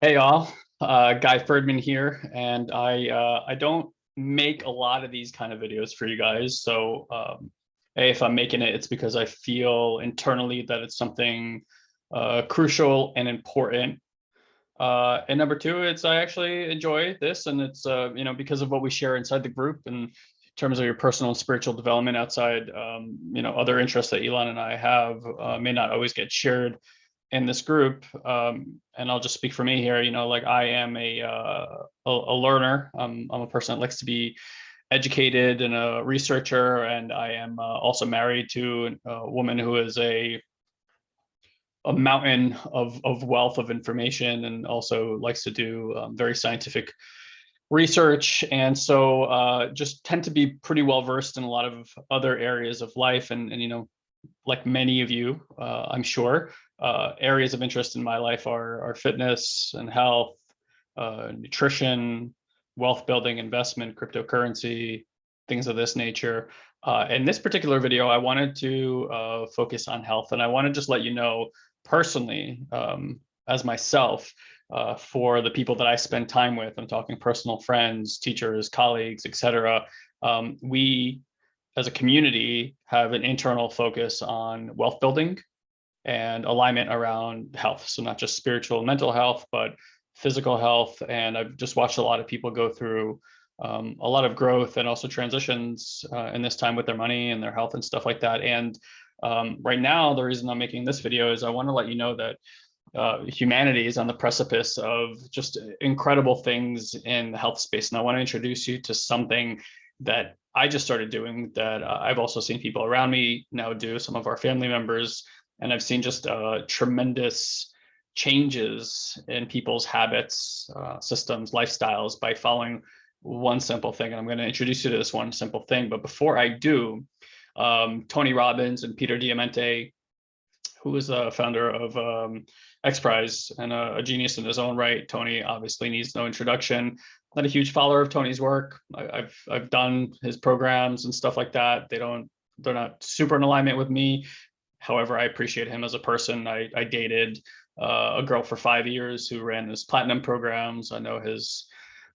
Hey all, uh, Guy Ferdman here, and I uh, I don't make a lot of these kind of videos for you guys. So um, hey, if I'm making it, it's because I feel internally that it's something uh, crucial and important. Uh, and number two, it's I actually enjoy this, and it's uh, you know because of what we share inside the group and in terms of your personal and spiritual development outside um, you know other interests that Elon and I have uh, may not always get shared in this group, um, and I'll just speak for me here, you know, like I am a, uh, a, a, learner. I'm a person that likes to be educated and a researcher, and I am uh, also married to a woman who is a a mountain of, of wealth of information and also likes to do um, very scientific research and so uh, just tend to be pretty well versed in a lot of other areas of life and, and you know like many of you uh, I'm sure uh, areas of interest in my life are, are fitness and health, uh, nutrition, wealth building, investment, cryptocurrency, things of this nature. Uh, in this particular video, I wanted to uh, focus on health, and I want to just let you know personally, um, as myself, uh, for the people that I spend time with, I'm talking personal friends, teachers, colleagues, etc. Um, we, as a community, have an internal focus on wealth building and alignment around health. So not just spiritual and mental health, but physical health. And I've just watched a lot of people go through um, a lot of growth and also transitions uh, in this time with their money and their health and stuff like that. And um, right now, the reason I'm making this video is I want to let you know that uh, humanity is on the precipice of just incredible things in the health space. And I want to introduce you to something that I just started doing that uh, I've also seen people around me now do, some of our family members, and I've seen just uh, tremendous changes in people's habits, uh, systems, lifestyles by following one simple thing. And I'm going to introduce you to this one simple thing. But before I do, um, Tony Robbins and Peter Diamandis, who is the founder of um, X Prize and a, a, genius in his own right. Tony obviously needs no introduction. Not a huge follower of Tony's work. I, I've I've done his programs and stuff like that. They don't they're not super in alignment with me, However, I appreciate him as a person. I, I dated uh, a girl for five years who ran his platinum programs. I know his,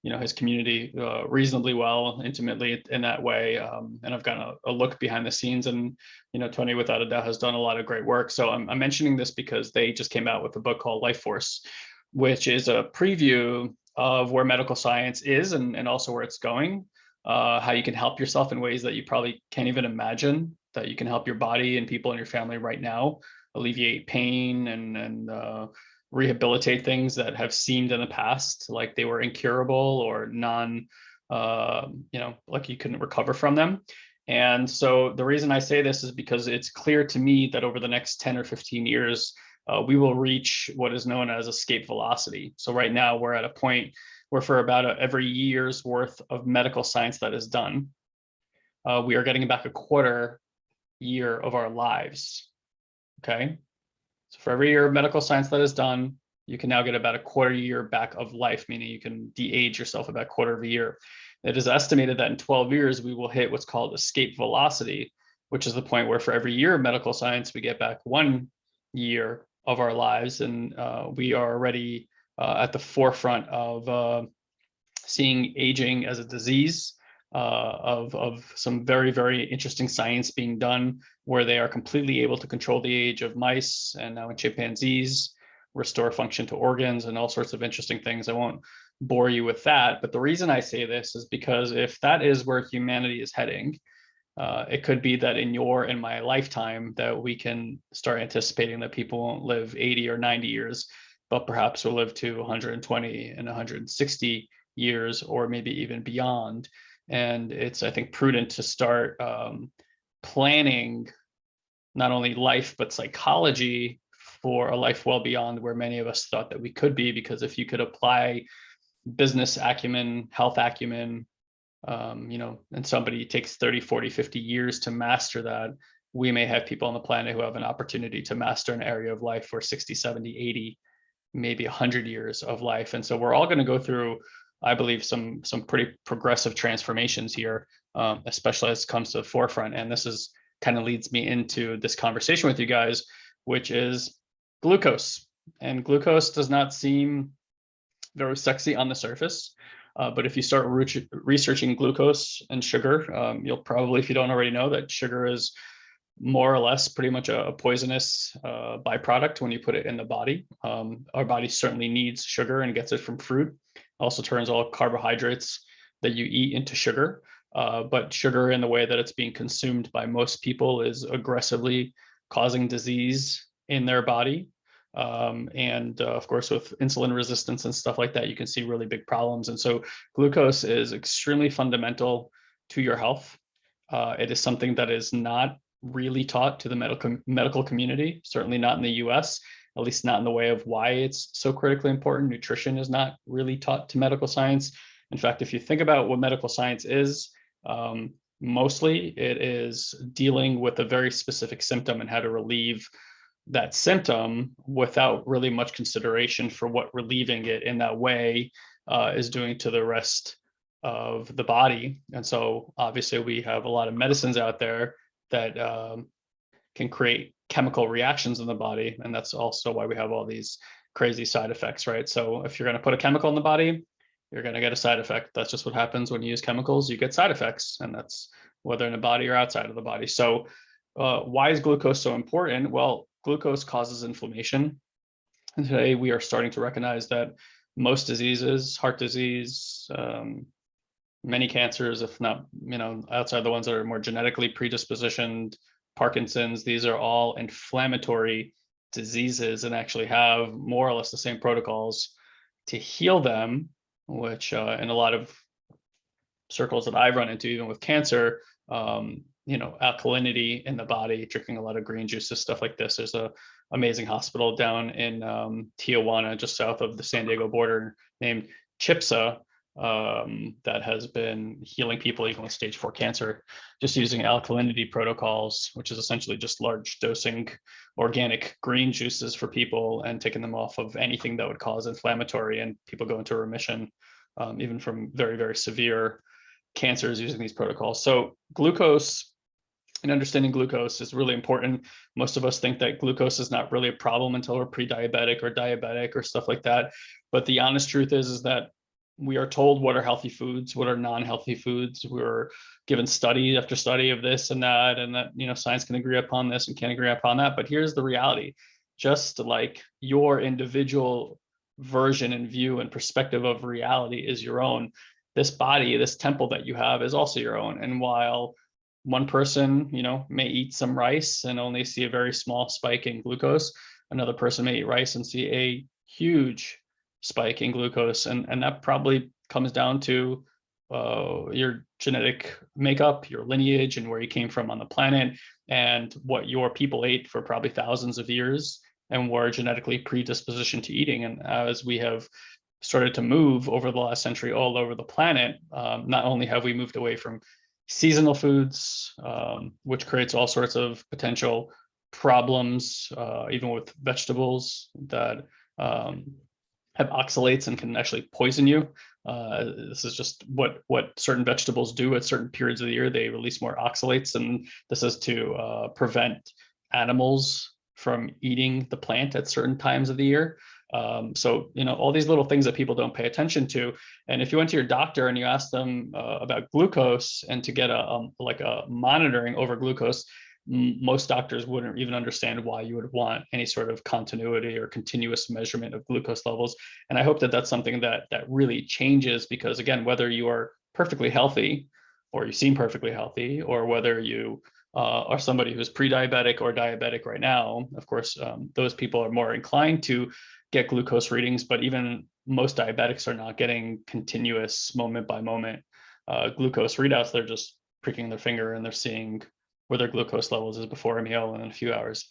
you know, his community uh, reasonably well, intimately in that way. Um, and I've gotten a, a, look behind the scenes and, you know, Tony without a doubt has done a lot of great work. So I'm, I'm mentioning this because they just came out with a book called Life Force, which is a preview of where medical science is and, and also where it's going, uh, how you can help yourself in ways that you probably can't even imagine that you can help your body and people in your family right now alleviate pain and and uh, rehabilitate things that have seemed in the past like they were incurable or non uh, you know like you couldn't recover from them. And so the reason i say this is because it's clear to me that over the next 10 or 15 years uh, we will reach what is known as escape velocity. So right now we're at a point where for about a, every year's worth of medical science that is done uh, we are getting back a quarter year of our lives. Okay. So for every year of medical science that is done, you can now get about a quarter year back of life, meaning you can de-age yourself about quarter of a year. It is estimated that in 12 years, we will hit what's called escape velocity, which is the point where for every year of medical science, we get back one year of our lives. And uh, we are already uh, at the forefront of uh, seeing aging as a disease uh, of, of some very, very interesting science being done where they are completely able to control the age of mice and now in chimpanzees, restore function to organs and all sorts of interesting things. I won't bore you with that. But the reason I say this is because if that is where humanity is heading, uh, it could be that in your and my lifetime that we can start anticipating that people won't live 80 or 90 years, but perhaps will live to 120 and 160 years or maybe even beyond. And it's, I think, prudent to start um, planning not only life, but psychology for a life well beyond where many of us thought that we could be. Because if you could apply business acumen, health acumen, um, you know, and somebody takes 30, 40, 50 years to master that, we may have people on the planet who have an opportunity to master an area of life for 60, 70, 80, maybe 100 years of life. And so we're all going to go through I believe some some pretty progressive transformations here, um, especially as it comes to the forefront. And this is kind of leads me into this conversation with you guys, which is glucose. And glucose does not seem very sexy on the surface. Uh, but if you start re- researching glucose and sugar, um, you'll probably, if you don't already know, that sugar is more or less pretty much a, a poisonous uh, byproduct when you put it in the body. Um, our body certainly needs sugar and gets it from fruit. Also turns all carbohydrates that you eat into sugar. Uh, but sugar in the way that it's being consumed by most people is aggressively causing disease in their body. Um, and uh, of course, with insulin resistance and stuff like that, you can see really big problems. And so glucose is extremely fundamental to your health. Uh, it is something that is not really taught to the medical medical community, certainly not in the US, at least not in the way of why it's so critically important. Nutrition is not really taught to medical science. In fact, if you think about what medical science is, um, mostly it is dealing with a very specific symptom and how to relieve that symptom without really much consideration for what relieving it in that way uh, is doing to the rest of the body. And so obviously we have a lot of medicines out there that um, can create chemical reactions in the body. And that's also why we have all these crazy side effects, right? So if you're going to put a chemical in the body, you're going to get a side effect. That's just what happens when you use chemicals. You get side effects, and that's whether in the body or outside of the body. So uh, why is glucose so important? Well, glucose causes inflammation. And today we are starting to recognize that most diseases, heart disease, um, many cancers, if not, you know, outside the ones that are more genetically predispositioned, Parkinson's, these are all inflammatory diseases and actually have more or less the same protocols to heal them, which uh, in a lot of circles that I've run into, even with cancer, um, you know, alkalinity in the body, drinking a lot of green juices, stuff like this. There's a amazing hospital down in um, Tijuana, just south of the San Diego border, named CHIPSA, um, that has been healing people even with stage four cancer, just using alkalinity protocols, which is essentially just large dosing organic green juices for people and taking them off of anything that would cause inflammatory and people go into remission, um, even from very, very severe cancers using these protocols. So glucose and understanding glucose is really important. Most of us think that glucose is not really a problem until we're pre-diabetic or diabetic or stuff like that. But the honest truth is, is that we are told what are healthy foods, what are non-healthy foods. We're given study after study of this and that, and that you know science can agree upon this and can't agree upon that. But here's the reality: just like your individual version and view and perspective of reality is your own, this body, this temple that you have, is also your own. And while one person, you know, may eat some rice and only see a very small spike in glucose, another person may eat rice and see a huge spike in glucose, and and that probably comes down to uh, your genetic makeup, your lineage, and where you came from on the planet, and what your people ate for probably thousands of years, and were genetically predispositioned to eating. And as we have started to move over the last century all over the planet, um, not only have we moved away from seasonal foods, um, which creates all sorts of potential problems, uh, even with vegetables that um, have oxalates and can actually poison you. Uh, this is just what what certain vegetables do at certain periods of the year. They release more oxalates, and this is to uh, prevent animals from eating the plant at certain times of the year. Um, so you know all these little things that people don't pay attention to. And if you went to your doctor and you asked them uh, about glucose and to get a um, like a monitoring over glucose, most doctors wouldn't even understand why you would want any sort of continuity or continuous measurement of glucose levels. And I hope that that's something that that really changes because again, whether you are perfectly healthy or you seem perfectly healthy, or whether you uh, are somebody who's pre-diabetic or diabetic right now, of course, um, those people are more inclined to get glucose readings, but even most diabetics are not getting continuous moment by moment uh, glucose readouts. They're just pricking their finger and they're seeing their glucose levels is before a meal and a few hours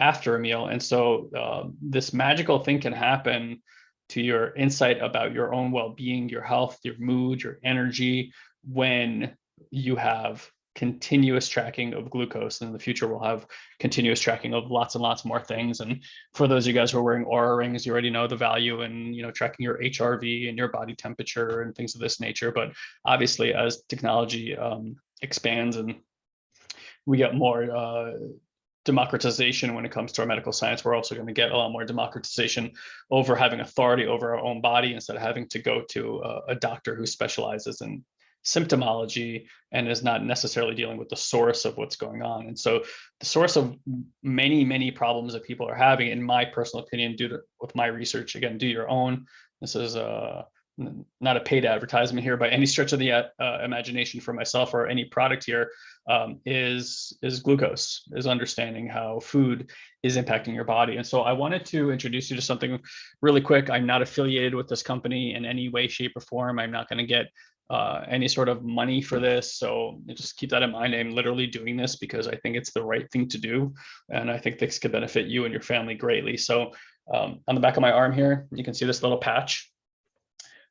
after a meal. And so uh, this magical thing can happen to your insight about your own well-being, your health, your mood, your energy when you have continuous tracking of glucose. And in the future, we'll have continuous tracking of lots and lots more things. And for those of you guys who are wearing Oura rings, you already know the value in you know tracking your HRV and your body temperature and things of this nature. But obviously, as technology um, expands and we get more uh, democratization when it comes to our medical science. We're also going to get a lot more democratization over having authority over our own body instead of having to go to a, a doctor who specializes in symptomology and is not necessarily dealing with the source of what's going on. And so the source of many, many problems that people are having, in my personal opinion, due to with my research, again, do your own. This is a not a paid advertisement here by any stretch of the uh, imagination for myself or any product here um, is is glucose is understanding how food is impacting your body and so i wanted to introduce you to something really quick i'm not affiliated with this company in any way shape or form i'm not going to get uh, any sort of money for this. So just keep that in mind. I'm literally doing this because I think it's the right thing to do. And I think this could benefit you and your family greatly. So um, on the back of my arm here, you can see this little patch.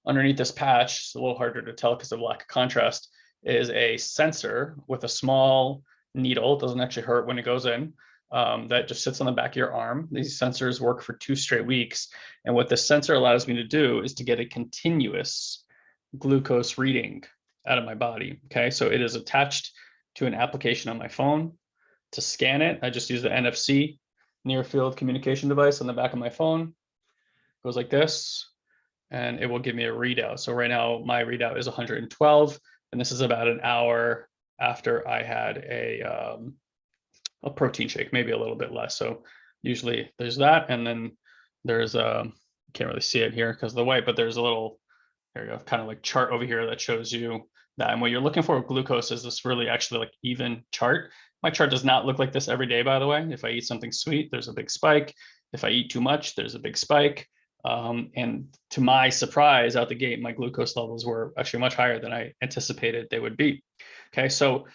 Underneath this patch, it's a little harder to tell because of lack of contrast, is a sensor with a small needle. It doesn't actually hurt when it goes in. Um, that just sits on the back of your arm. These sensors work for two straight weeks. And what this sensor allows me to do is to get a continuous glucose reading out of my body. Okay, so it is attached to an application on my phone. To scan it, I just use the NFC near field communication device on the back of my phone. It goes like this, and it will give me a readout. So right now my readout is 112, and this is about an hour after I had a um, a protein shake, maybe a little bit less. So usually there's that, and then there's a um, can't really see it here because of the white, but there's a little there you go, kind of like chart over here that shows you that. And what you're looking for with glucose is this really actually like even chart. My chart does not look like this every day, by the way. If I eat something sweet, there's a big spike. If I eat too much, there's a big spike. Um, and to my surprise, out the gate, my glucose levels were actually much higher than I anticipated they would be. Okay, so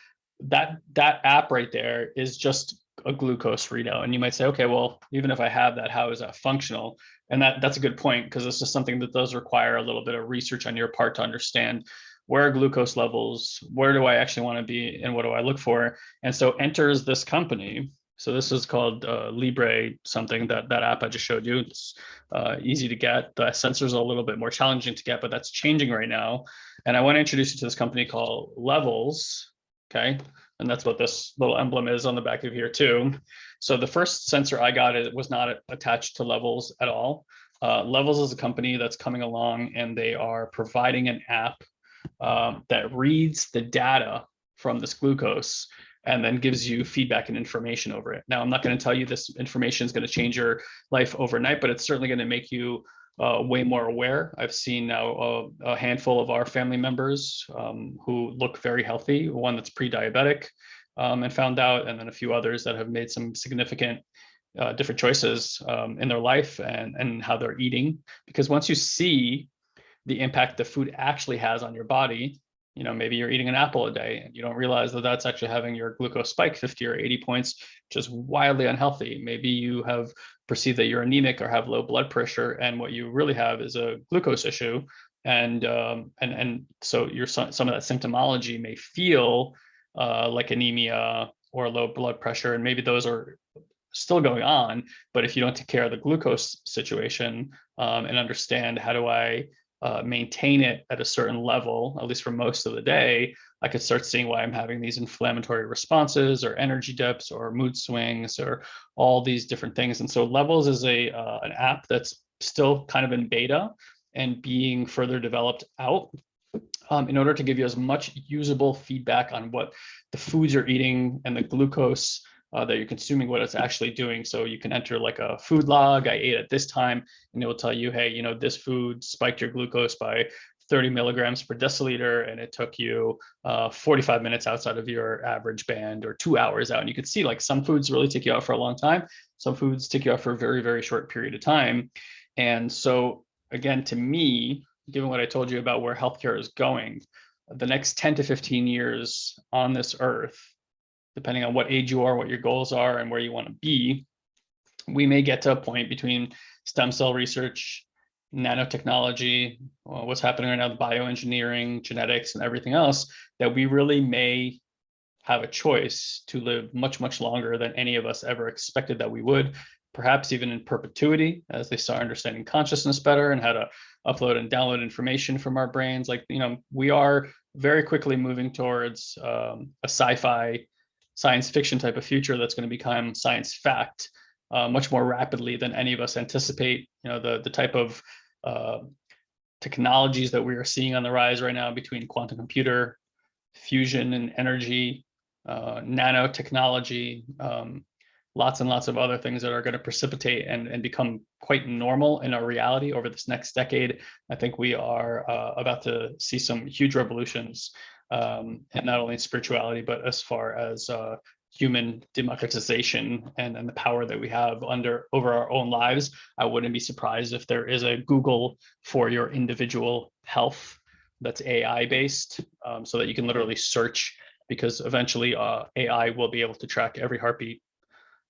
that that app right there is just a glucose readout. And you might say, okay, well, even if I have that, how is that functional? And that that's a good point because this is something that does require a little bit of research on your part to understand where glucose levels, where do I actually want to be, and what do I look for? And so enters this company. So this is called uh, Libre something that that app I just showed you. It's uh, easy to get. The sensors are a little bit more challenging to get, but that's changing right now. And I want to introduce you to this company called Levels. Okay, and that's what this little emblem is on the back of here too. So the first sensor I got it was not attached to Levels at all. Uh, Levels is a company that's coming along and they are providing an app um, that reads the data from this glucose and then gives you feedback and information over it. Now, I'm not going to tell you this information is going to change your life overnight, but it's certainly going to make you uh, way more aware. I've seen now a, a handful of our family members um, who look very healthy, one that's pre-diabetic um, and found out, and then a few others that have made some significant uh, different choices um, in their life and, and how they're eating. Because once you see the impact the food actually has on your body, you know, maybe you're eating an apple a day and you don't realize that that's actually having your glucose spike 50 or 80 points, is wildly unhealthy. Maybe you have perceived that you're anemic or have low blood pressure, and what you really have is a glucose issue. And um, and and so your some of that symptomology may feel uh, like anemia or low blood pressure, and maybe those are still going on. But if you don't take care of the glucose situation um, and understand how do I uh, maintain it at a certain level, at least for most of the day, I could start seeing why I'm having these inflammatory responses or energy dips or mood swings or all these different things. And so Levels is a uh, an app that's still kind of in beta and being further developed out um, in order to give you as much usable feedback on what the foods you're eating and the glucose uh, that you're consuming, what it's actually doing. So you can enter like a food log, I ate at this time, and it will tell you, hey, you know, this food spiked your glucose by 30 milligrams per deciliter, and it took you uh, 45 minutes outside of your average band or two hours out. And you can see like some foods really take you out for a long time. Some foods take you out for a very, very short period of time. And so again, to me, given what I told you about where healthcare is going, the next 10 to 15 years on this earth depending on what age you are, what your goals are, and where you want to be, we may get to a point between stem cell research, nanotechnology, uh, what's happening right now, the bioengineering, genetics, and everything else, that we really may have a choice to live much, much longer than any of us ever expected that we would, perhaps even in perpetuity as they start understanding consciousness better and how to upload and download information from our brains. Like, you know, we are very quickly moving towards um, a sci-fi science fiction type of future that's going to become science fact uh, much more rapidly than any of us anticipate. You know, the the type of uh, technologies that we are seeing on the rise right now between quantum computer, fusion and energy, uh, nanotechnology, um, lots and lots of other things that are going to precipitate and, and become quite normal in our reality over this next decade. I think we are uh, about to see some huge revolutions, um, and not only spirituality, but as far as uh, human democratization and, and the power that we have under over our own lives. I wouldn't be surprised if there is a Google for your individual health that's AI based, um, so that you can literally search because eventually uh, AI will be able to track every heartbeat,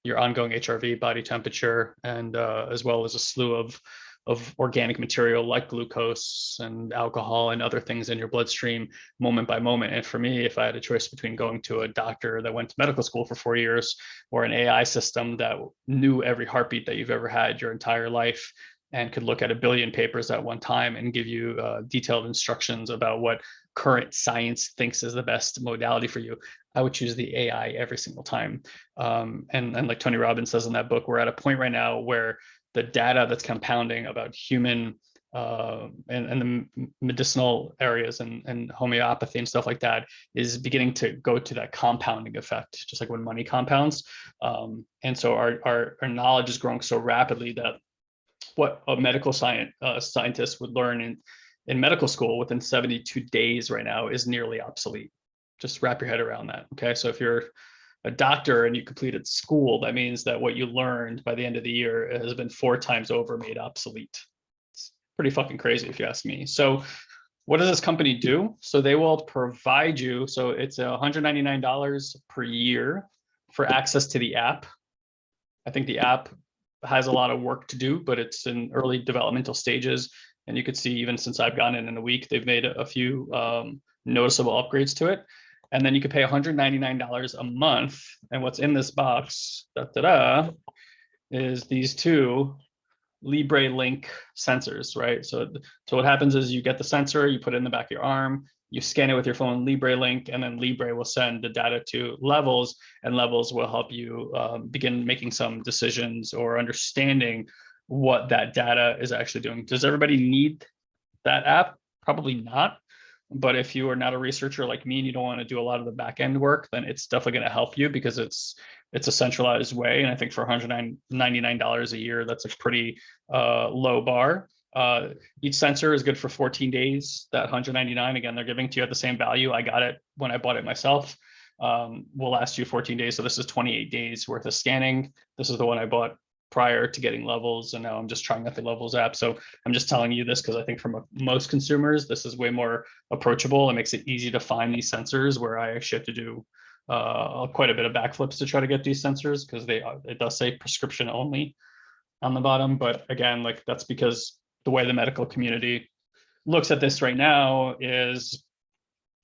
your ongoing HRV, body temperature, and uh, as well as a slew of of organic material like glucose and alcohol and other things in your bloodstream moment by moment. And for me, if I had a choice between going to a doctor that went to medical school for four years or an AI system that knew every heartbeat that you've ever had your entire life and could look at a billion papers at one time and give you uh, detailed instructions about what current science thinks is the best modality for you, I would choose the AI every single time. Um, and, and like Tony Robbins says in that book, we're at a point right now where the data that's compounding about human uh, and, and the medicinal areas and, and homeopathy and stuff like that is beginning to go to that compounding effect, just like when money compounds. Um, and so our, our, our knowledge is growing so rapidly that what a medical science uh, scientist would learn in, in medical school within 72 days right now is nearly obsolete. Just wrap your head around that. Okay, so if you're a doctor and you completed school, that means that what you learned by the end of the year has been four times over made obsolete. It's pretty fucking crazy if you ask me. So what does this company do? So they will provide you, so it's $199 per year for access to the app. I think the app has a lot of work to do, but it's in early developmental stages. And you could see even since I've gone in in a week, they've made a few um, noticeable upgrades to it and then you could pay $199 a month. And what's in this box, da, da, da, is these two Libre Link sensors, right? So, so what happens is you get the sensor, you put it in the back of your arm, you scan it with your phone Libre Link, and then Libre will send the data to Levels, and Levels will help you um, begin making some decisions or understanding what that data is actually doing. Does everybody need that app? Probably not. But if you are not a researcher like me and you don't want to do a lot of the back end work, then it's definitely going to help you because it's it's a centralized way. And I think for $199 a year, that's a pretty uh, low bar. Uh, each sensor is good for 14 days. That 199 again, they're giving to you at the same value. I got it when I bought it myself. Um, will last you 14 days. So this is 28 days worth of scanning. This is the one I bought prior to getting levels and now I'm just trying out the levels app. So I'm just telling you this because I think for most consumers, this is way more approachable. It makes it easy to find these sensors where I actually have to do uh, quite a bit of backflips to try to get these sensors because they it does say prescription only on the bottom. But again, like that's because the way the medical community looks at this right now is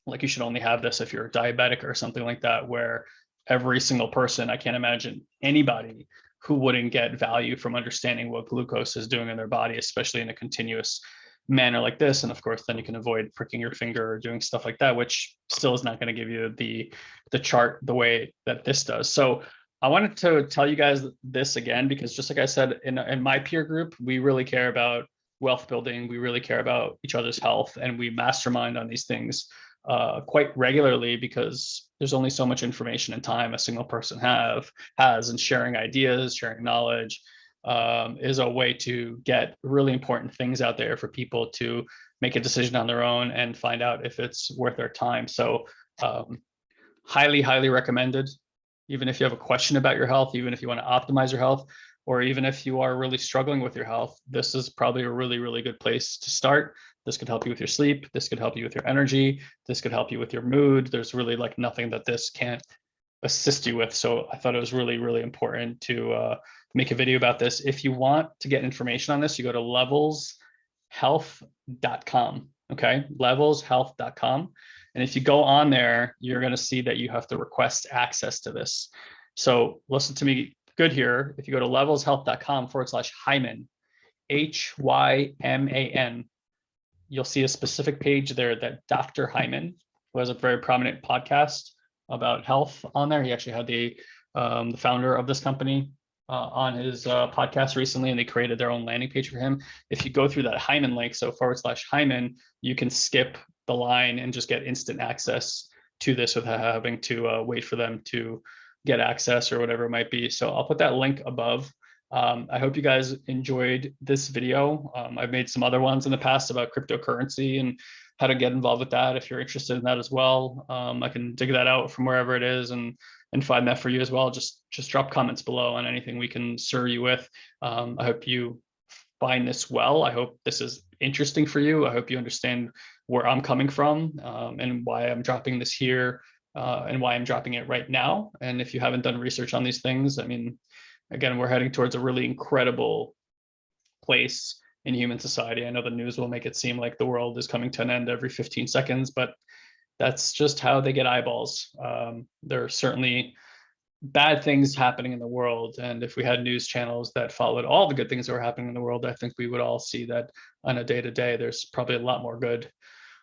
like you should only have this if you're diabetic or something like that, where every single person, I can't imagine anybody who wouldn't get value from understanding what glucose is doing in their body, especially in a continuous manner like this. And of course, then you can avoid pricking your finger or doing stuff like that, which still is not going to give you the, the chart the way that this does. So I wanted to tell you guys this again, because just like I said, in, in my peer group, we really care about wealth building. We really care about each other's health and we mastermind on these things uh, quite regularly because there's only so much information and time a single person have has and sharing ideas, sharing knowledge um, is a way to get really important things out there for people to make a decision on their own and find out if it's worth their time. So um, highly, highly recommended. Even if you have a question about your health, even if you want to optimize your health, or even if you are really struggling with your health, this is probably a really, really good place to start. This could help you with your sleep. This could help you with your energy. This could help you with your mood. There's really like nothing that this can't assist you with. So I thought it was really, really important to uh, make a video about this. If you want to get information on this, you go to levelshealth.com. Okay, levelshealth.com. And if you go on there, you're going to see that you have to request access to this. So listen to me good here. If you go to levelshealth.com forward slash Hyman, H Y M A N, you'll see a specific page there that Dr. Hyman, who has a very prominent podcast, about health on there. He actually had the um, the founder of this company uh, on his uh, podcast recently, and they created their own landing page for him. If you go through that Hyman link, so forward slash Hyman, you can skip the line and just get instant access to this without having to uh, wait for them to get access or whatever it might be. So I'll put that link above. Um, I hope you guys enjoyed this video. Um, I've made some other ones in the past about cryptocurrency and how to get involved with that. If you're interested in that as well, um, I can dig that out from wherever it is and and find that for you as well. Just just drop comments below on anything we can serve you with. Um, I hope you find this well. I hope this is interesting for you. I hope you understand where I'm coming from um, and why I'm dropping this here uh, and why I'm dropping it right now. And if you haven't done research on these things, I mean, again, we're heading towards a really incredible place in human society. I know the news will make it seem like the world is coming to an end every 15 seconds, but that's just how they get eyeballs. Um, there are certainly bad things happening in the world. And if we had news channels that followed all the good things that were happening in the world, I think we would all see that on a day to day, there's probably a lot more good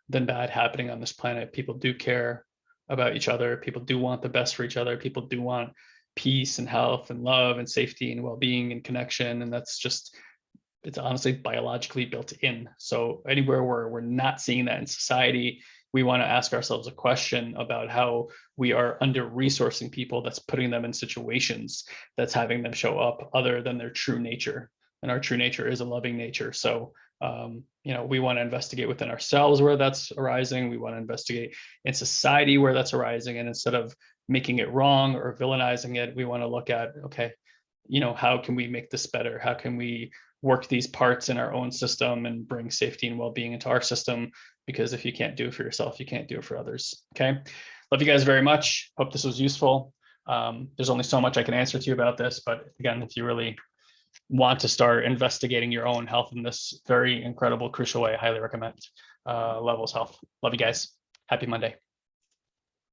than bad happening on this planet. People do care about each other. People do want the best for each other. People do want peace and health and love and safety and well-being and connection. And that's just, it's honestly biologically built in. So anywhere where we're not seeing that in society, we want to ask ourselves a question about how we are under resourcing people that's putting them in situations that's having them show up other than their true nature and our true nature is a loving nature so um, you know we want to investigate within ourselves where that's arising we want to investigate in society where that's arising and instead of making it wrong or villainizing it we want to look at okay you know how can we make this better how can we work these parts in our own system and bring safety and well-being into our system because if you can't do it for yourself, you can't do it for others. Okay. Love you guys very much. Hope this was useful. Um, there's only so much I can answer to you about this, but again, if you really want to start investigating your own health in this very incredible, crucial way, I highly recommend uh, Levels Health. Love you guys. Happy Monday.